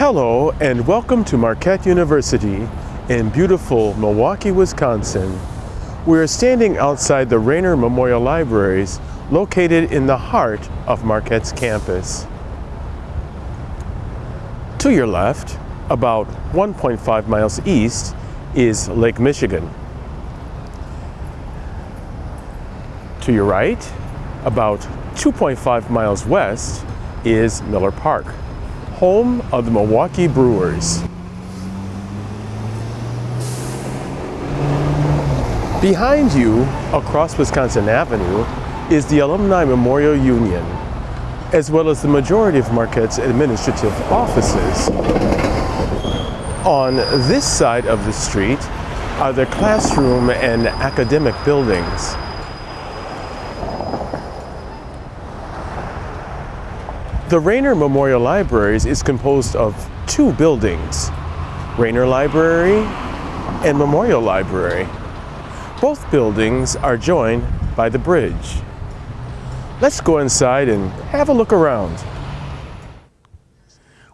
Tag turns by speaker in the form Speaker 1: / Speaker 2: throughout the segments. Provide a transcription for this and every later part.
Speaker 1: Hello and welcome to Marquette University in beautiful Milwaukee, Wisconsin. We are standing outside the Raynor Memorial Libraries located in the heart of Marquette's campus. To your left, about 1.5 miles east, is Lake Michigan. To your right, about 2.5 miles west, is Miller Park, home of the Milwaukee Brewers. Behind you, across Wisconsin Avenue, is the Alumni Memorial Union, as well as the majority of Marquette's administrative offices. On this side of the street are the classroom and academic buildings. The Raynor Memorial Libraries is composed of two buildings, Raynor Library and Memorial Library. Both buildings are joined by the bridge. Let's go inside and have a look around.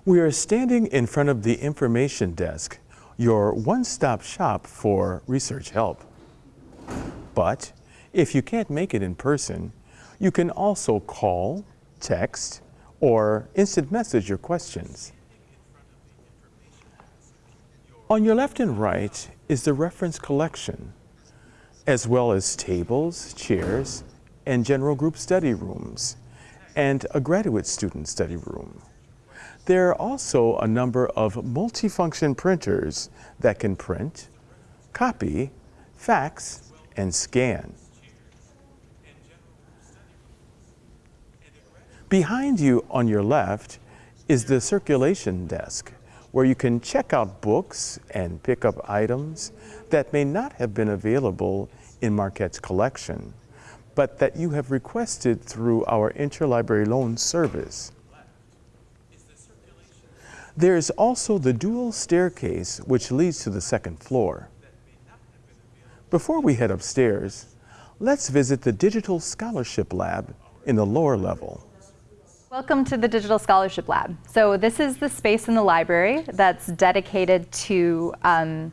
Speaker 1: We are standing in front of the information desk, your one-stop shop for research help. But if you can't make it in person, you can also call, text, or instant message your questions. On your left and right is the reference collection, as well as tables, chairs, and general group study rooms, and a graduate student study room. There are also a number of multifunction printers that can print, copy, fax, and scan. Behind you on your left is the circulation desk where you can check out books and pick up items that may not have been available in Marquette's collection, but that you have requested through our interlibrary loan service. There is also the dual staircase which leads to the second floor. Before we head upstairs, let's visit the Digital Scholarship Lab in the lower level.
Speaker 2: Welcome to the Digital Scholarship Lab. So this is the space in the library that's dedicated to um,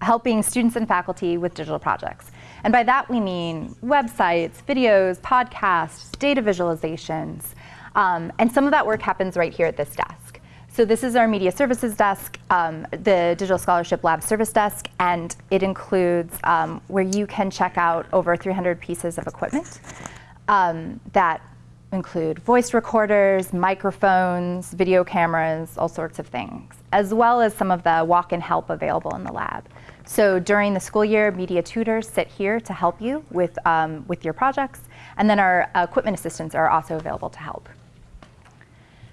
Speaker 2: helping students and faculty with digital projects. And by that we mean websites, videos, podcasts, data visualizations. Um, and some of that work happens right here at this desk. So this is our media services desk, um, the Digital Scholarship Lab service desk, and it includes um, where you can check out over 300 pieces of equipment um, that include voice recorders, microphones, video cameras, all sorts of things, as well as some of the walk-in help available in the lab. So during the school year, media tutors sit here to help you with, um, with your projects, and then our equipment assistants are also available to help.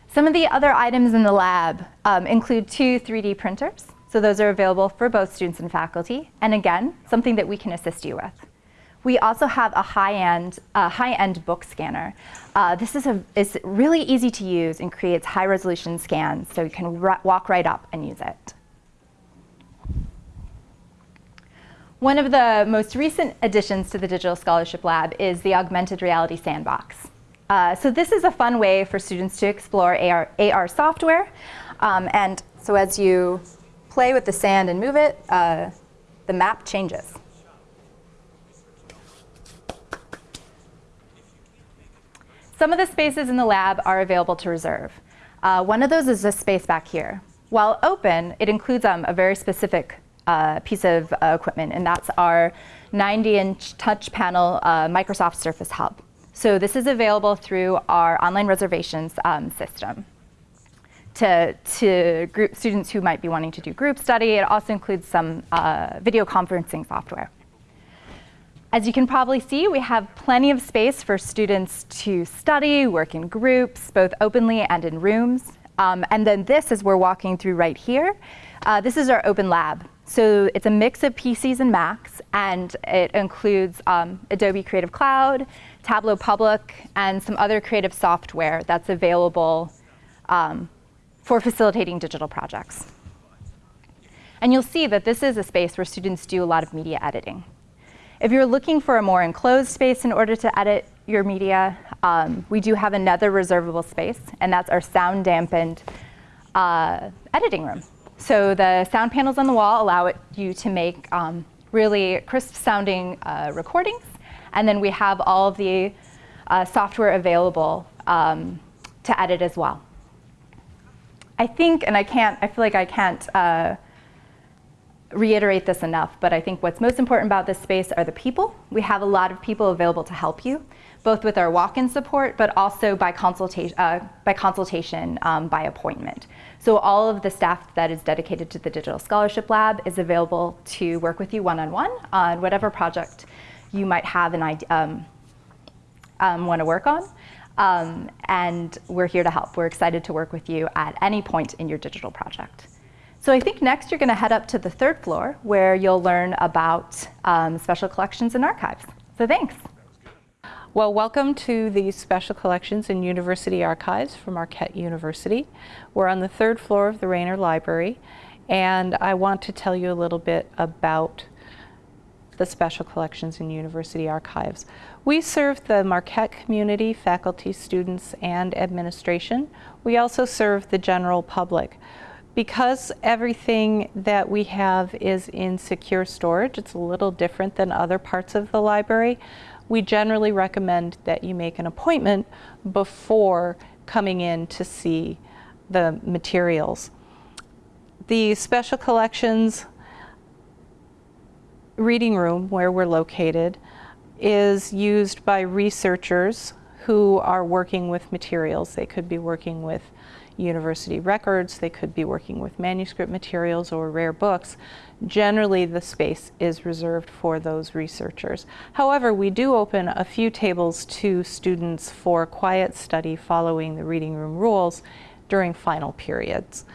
Speaker 2: Some of the other items in the lab um, include two 3D printers. So those are available for both students and faculty. And again, something that we can assist you with. We also have a high-end uh, high-end book scanner. Uh, this is, a, is really easy to use and creates high-resolution scans, so you can walk right up and use it. One of the most recent additions to the Digital Scholarship Lab is the Augmented Reality Sandbox. Uh, so this is a fun way for students to explore AR, AR software. Um, and so as you play with the sand and move it, uh, the map changes. Some of the spaces in the lab are available to reserve. Uh, one of those is this space back here. While open, it includes um, a very specific uh, piece of uh, equipment, and that's our 90-inch touch panel uh, Microsoft Surface Hub. So this is available through our online reservations um, system to, to group students who might be wanting to do group study. It also includes some uh, video conferencing software. As you can probably see, we have plenty of space for students to study, work in groups, both openly and in rooms. Um, and then this, as we're walking through right here, uh, this is our open lab. So it's a mix of PCs and Macs, and it includes um, Adobe Creative Cloud, Tableau Public, and some other creative software that's available um, for facilitating digital projects. And you'll see that this is a space where students do a lot of media editing. If you're looking for a more enclosed space in order to edit your media, um, we do have another reservable space, and that's our sound dampened uh, editing room. So the sound panels on the wall allow it, you to make um, really crisp sounding uh, recordings. And then we have all of the uh, software available um, to edit as well. I think, and I can't, I feel like I can't uh, reiterate this enough, but I think what's most important about this space are the people. We have a lot of people available to help you, both with our walk-in support, but also by consultation, uh, by, consultation um, by appointment. So all of the staff that is dedicated to the Digital Scholarship Lab is available to work with you one-on-one -on, -one on whatever project you might have an idea, um, um, want to work on. Um, and we're here to help. We're excited to work with you at any point in your digital project. So I think next you're going to head up to the third floor where you'll learn about um, special collections and archives. So thanks.
Speaker 3: Well, welcome to the Special Collections and University Archives from Marquette University. We're on the third floor of the Raynor Library, and I want to tell you a little bit about the Special Collections and University Archives. We serve the Marquette community, faculty, students, and administration. We also serve the general public. Because everything that we have is in secure storage, it's a little different than other parts of the library, we generally recommend that you make an appointment before coming in to see the materials. The special collections reading room where we're located is used by researchers who are working with materials. They could be working with university records, they could be working with manuscript materials or rare books. Generally, the space is reserved for those researchers. However, we do open a few tables to students for quiet study following the reading room rules during final periods.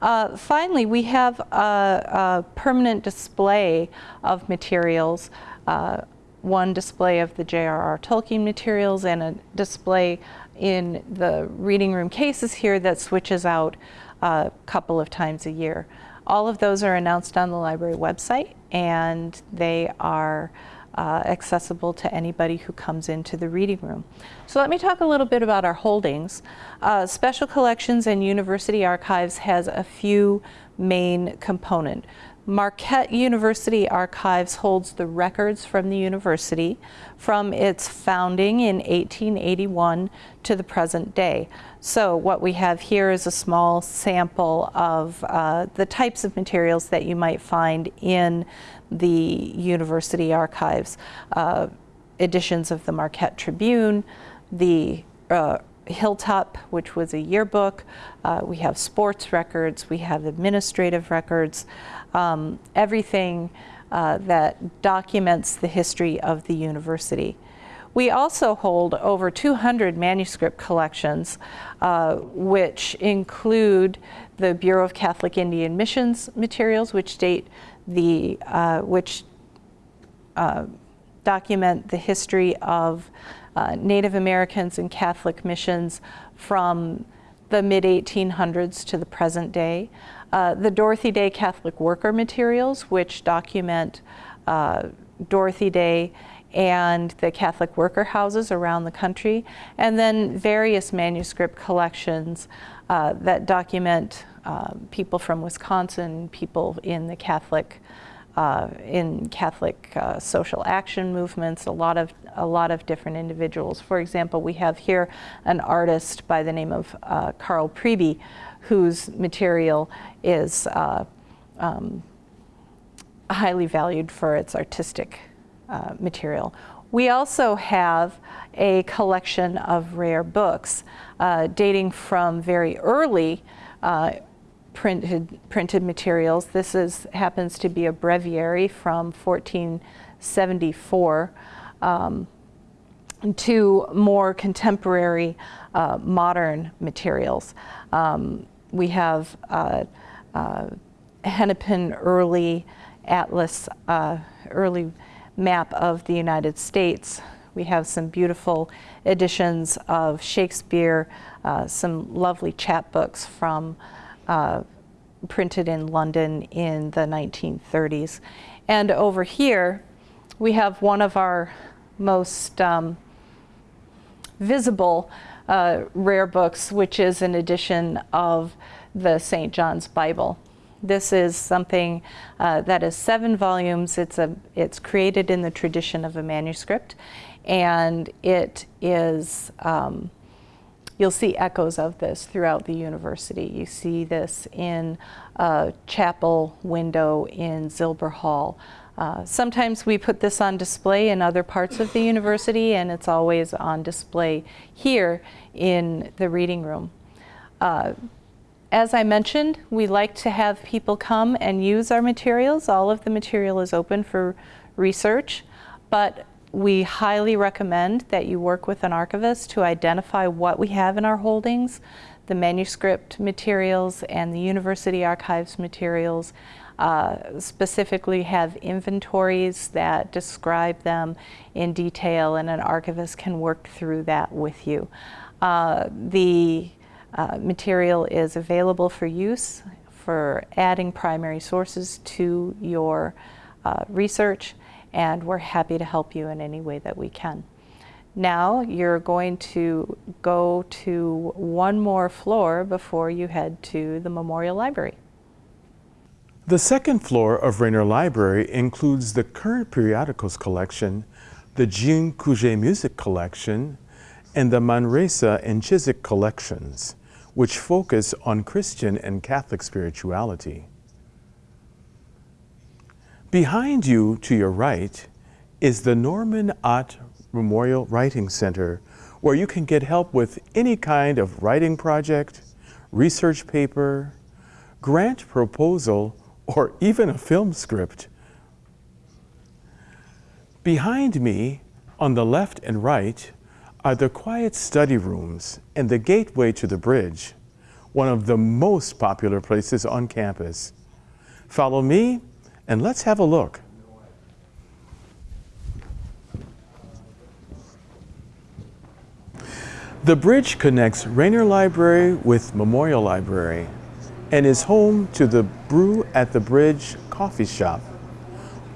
Speaker 3: Uh, finally, we have a, a, permanent display of materials uh, one display of the J.R.R. Tolkien materials and a display in the reading room cases here that switches out a couple of times a year. All of those are announced on the library website and they are uh, accessible to anybody who comes into the reading room. So let me talk a little bit about our holdings. Uh, Special Collections and University Archives has a few main component. Marquette University Archives holds the records from the university from its founding in 1881 to the present day. So what we have here is a small sample of uh, the types of materials that you might find in the university archives. Uh, editions of the Marquette Tribune, the uh, Hilltop, which was a yearbook. Uh, we have sports records, we have administrative records, um, everything uh, that documents the history of the university. We also hold over 200 manuscript collections, uh, which include the Bureau of Catholic Indian Missions materials, which date the, uh, which uh, document the history of uh, Native Americans and Catholic missions from the mid-1800s to the present day. Uh, the Dorothy Day Catholic Worker materials, which document uh, Dorothy Day and the Catholic worker houses around the country, and then various manuscript collections uh, that document uh, people from Wisconsin, people in the Catholic uh, in Catholic uh, social action movements, a lot of a lot of different individuals. For example, we have here an artist by the name of uh, Karl Priebe, whose material is uh, um, highly valued for its artistic uh, material. We also have a collection of rare books uh, dating from very early printed, printed materials. This is, happens to be a breviary from 1474 um, to more contemporary uh, modern materials. Um, we have uh, uh, Hennepin early atlas, uh, early map of the United States. We have some beautiful editions of Shakespeare, uh, some lovely chapbooks from uh, printed in London in the 1930s. And over here, we have one of our most um, visible uh, rare books, which is an edition of the St. John's Bible. This is something uh, that is seven volumes. It's, a, it's created in the tradition of a manuscript, and it is, um, you'll see echoes of this throughout the university. You see this in a chapel window in Zilber Hall. Uh, sometimes we put this on display in other parts of the university, and it's always on display here in the reading room. Uh, as I mentioned, we like to have people come and use our materials. All of the material is open for research, but we highly recommend that you work with an archivist to identify what we have in our holdings, the manuscript materials and the university archives materials, uh, specifically have inventories that describe them in detail and an archivist can work through that with you. Uh, the uh, material is available for use for adding primary sources to your uh, research and we're happy to help you in any way that we can. Now you're going to go to one more floor before you head to the Memorial Library.
Speaker 1: The second floor of Raynor Library includes the current periodicals collection, the Jean Couget Music Collection, and the Manresa and Chiswick collections which focus on Christian and Catholic spirituality. Behind you, to your right, is the Norman Ott Memorial Writing Center, where you can get help with any kind of writing project, research paper, grant proposal, or even a film script. Behind me, on the left and right, are the quiet study rooms and the gateway to the bridge, one of the most popular places on campus. Follow me and let's have a look. The bridge connects Raynor Library with Memorial Library and is home to the Brew at the Bridge coffee shop,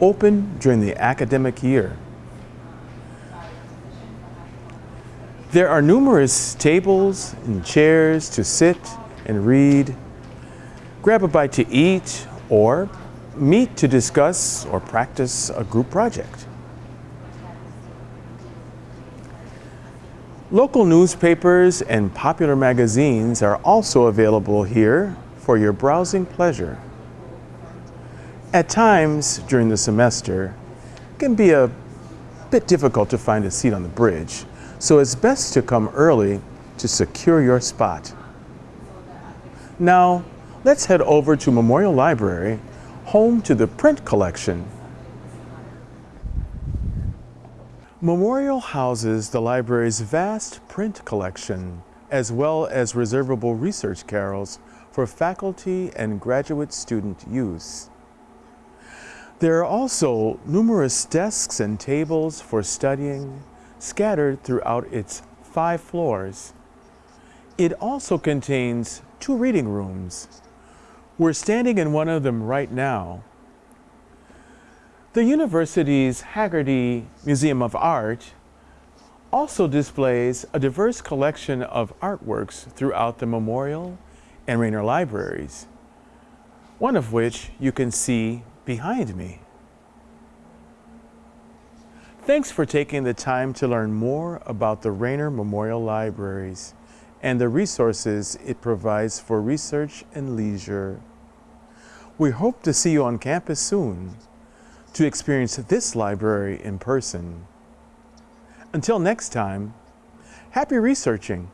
Speaker 1: open during the academic year. There are numerous tables and chairs to sit and read, grab a bite to eat, or meet to discuss or practice a group project. Local newspapers and popular magazines are also available here for your browsing pleasure. At times during the semester, it can be a bit difficult to find a seat on the bridge, so it's best to come early to secure your spot. Now, let's head over to Memorial Library, home to the print collection. Memorial houses the library's vast print collection, as well as reservable research carrels for faculty and graduate student use. There are also numerous desks and tables for studying, scattered throughout its five floors. It also contains two reading rooms. We're standing in one of them right now. The university's Haggerty Museum of Art also displays a diverse collection of artworks throughout the Memorial and Raynor libraries, one of which you can see behind me. Thanks for taking the time to learn more about the Raynor Memorial Libraries and the resources it provides for research and leisure. We hope to see you on campus soon to experience this library in person. Until next time, happy researching!